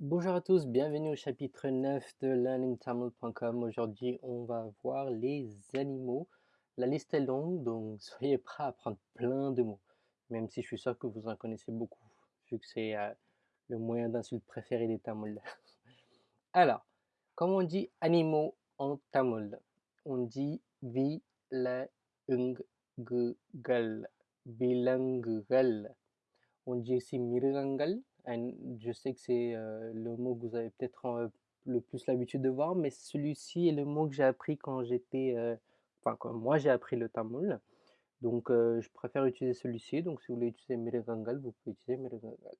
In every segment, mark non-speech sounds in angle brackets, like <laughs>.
Bonjour à tous, bienvenue au chapitre 9 de learningtamil.com. Aujourd'hui, on va voir les animaux. La liste est longue, donc <laughs> soyez prêts à apprendre plein de mots, même si je suis sûr que vous en connaissez beaucoup, vu que c'est euh, le moyen d'insulte préféré des Tamouls. <laughs> Alors, comment on dit animaux en tamoul On dit vilangugal. On dit aussi mirangal, je sais que c'est euh, le mot que vous avez peut-être euh, le plus l'habitude de voir, mais celui-ci est le mot que j'ai appris quand j'étais, euh, enfin quand moi j'ai appris le tamoul. Donc je préfère utiliser celui-ci. Donc si vous voulez utiliser Miregangal, vous pouvez utiliser Miregangal.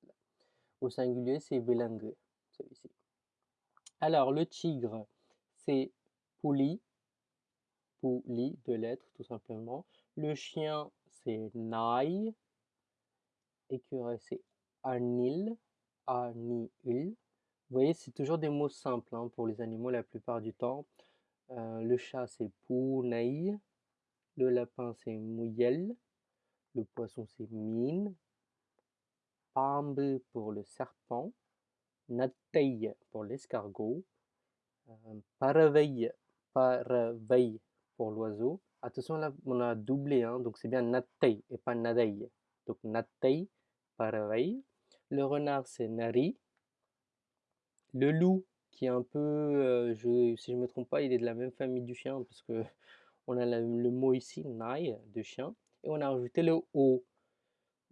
Au singulier, c'est Belangue, celui-ci. Alors le tigre, c'est Pouli, Pouli, de lettres tout simplement. Le chien, c'est Naï. Écureuil, c'est Anil, Anil. Vous voyez, c'est toujours des mots simples hein, pour les animaux la plupart du temps. Euh, le chat, c'est Pounaï. Le lapin, c'est Mouyel. Le poisson, c'est Mine. Pambe pour le serpent. Natei pour l'escargot. Euh, Paraveille, pour l'oiseau. Attention, là, on a doublé, hein, donc c'est bien Natei et pas Nadei. Donc Natei, Paraveille. Le renard, c'est Nari. Le loup, qui est un peu, euh, si je ne me trompe pas, il est de la même famille du chien, parce que <laughs> on a le mot ici, nai, de chien, et on a rajouté le o.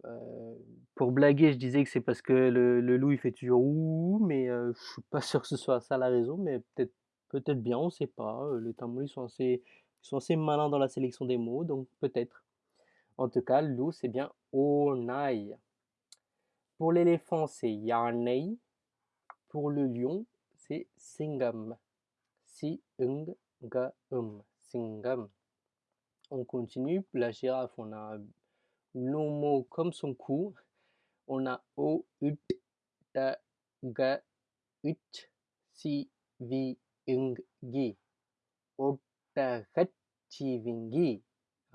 Euh, pour blaguer, je disais que c'est parce que le, loup il fait toujours ouh, mais euh, je suis pas <laughs> sûr que ce soit ça la raison, mais peut-être peut-être bien, on sait pas. Les Tamouls sont assez, sont assez malins dans la sélection des mots, donc peut-être. En tout cas, loup c'est bien onai. Pour l'éléphant, c'est Yarnei. Pour le lion, c'est Singam. Si ung ga um. Singam. On continue. La girafe, on a long mot comme son cou. On a o, ut, ta, ga, ut, si, vi, ung, gi. vingi.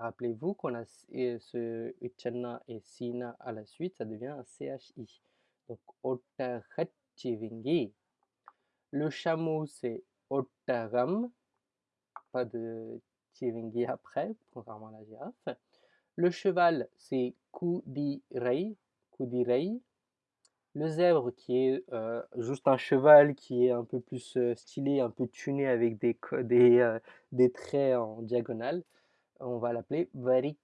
Rappelez-vous qu'on a ce uchanna et sina à la suite, ça devient un CHI. Donc, otahachivingi. Le chameau, c'est otaram. Pas de chivingi après, contrairement à la girafe. Le cheval, c'est kudirei. kudirei. Le zèbre, qui est euh, juste un cheval qui est un peu plus euh, stylé, un peu tuné avec des, des, euh, des traits en diagonale on va l'appeler Vari.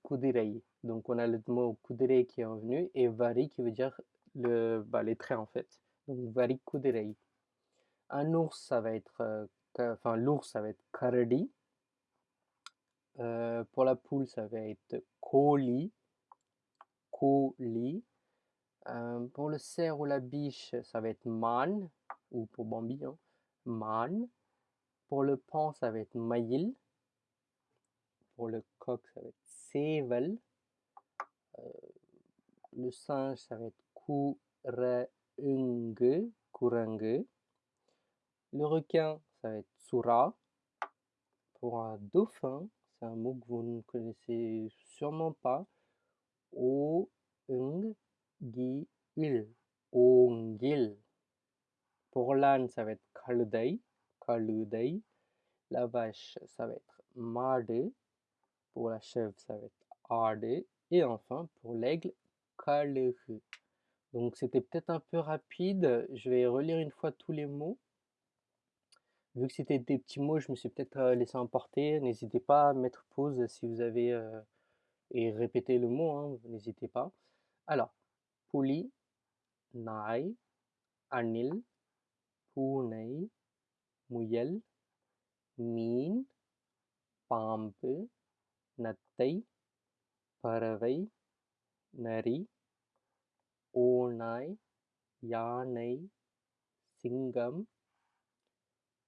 Donc on a le mot Kudirei qui est revenu et Vari qui veut dire le, bah, les traits en fait. Donc Vari. Un ours, ça va être, euh, enfin l'ours, ça va être Karadi. Euh, pour la poule, ça va être Koli. Koli. Euh, pour le cerf ou la biche, ça va être Man, ou pour Bambi, hein, Man. Pour le pan, ça va être Maïl. Pour le coq, ça va être Sevel. Euh, le singe, ça va être. Kurangue. Le requin, ça va être Sura. Pour un dauphin, c'est un mot que vous ne connaissez sûrement pas. O Gi Il. Pour l'âne, ça va être Kaludai. Kaludai. La vache, ça va être Made. Pour la chèvre, ça va être Arde. Et enfin, pour l'aigle, Kalehu. Donc c'était peut-être un peu rapide. Je vais relire une fois tous les mots. Vu que c'était des petits mots, je me suis peut-être euh, laissé emporter. N'hésitez pas à mettre pause si vous avez... Euh, et répéter le mot, hein, n'hésitez pas. Alors, Puli, Nai, Anil, Punei, Muyel, Min, Pampu, நத்தை பறவை நரி ஓநாய் யானை சிங்கம்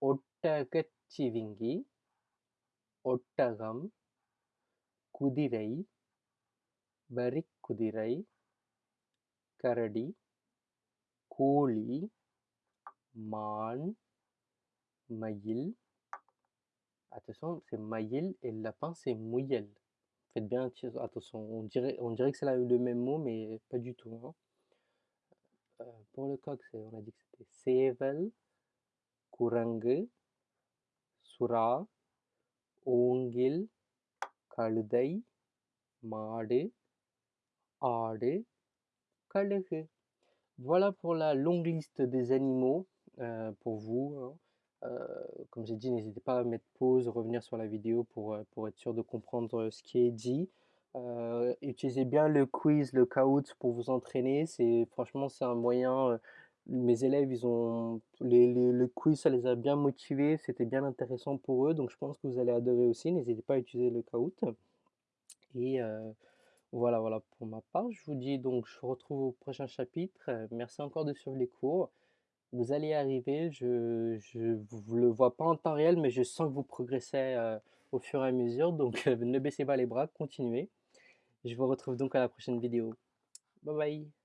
ஒட்டகச்சிவிங்கி ஒட்டகம் குதிரை வரிக்குதிரை கரடி கோழி மான் மயில் Attention, c'est Mayel et le lapin, c'est Mouyel. Faites bien attention, on dirait, on dirait que c'est le même mot, mais pas du tout. Hein. Euh, pour le coq, on a dit que c'était Sevel, Kurang, Sura, Ongil, Kaludai, Made, Ade, Kaluhu. Voilà pour la longue liste des animaux euh, pour vous. Hein. Euh, comme j'ai dit, n'hésitez pas à mettre pause, revenir sur la vidéo pour, euh, pour être sûr de comprendre ce qui est dit. utilisez bien le quiz, le caout pour vous entraîner. Franchement c'est un moyen. mes élèves, ils ont le quiz, ça les a bien motivés. C'était bien intéressant pour eux, donc je pense que vous allez adorer aussi. N'hésitez pas à utiliser le caout. Et voilà, voilà pour ma part. Je vous dis donc, je vous retrouve au prochain chapitre. Euh, merci encore de suivre les cours. Vous allez arriver. Je ne le vois pas en temps réel, mais je sens que vous progressez euh, au fur et à mesure. Donc, ne baissez pas les bras, continuez. Je vous retrouve donc à la prochaine vidéo. Bye bye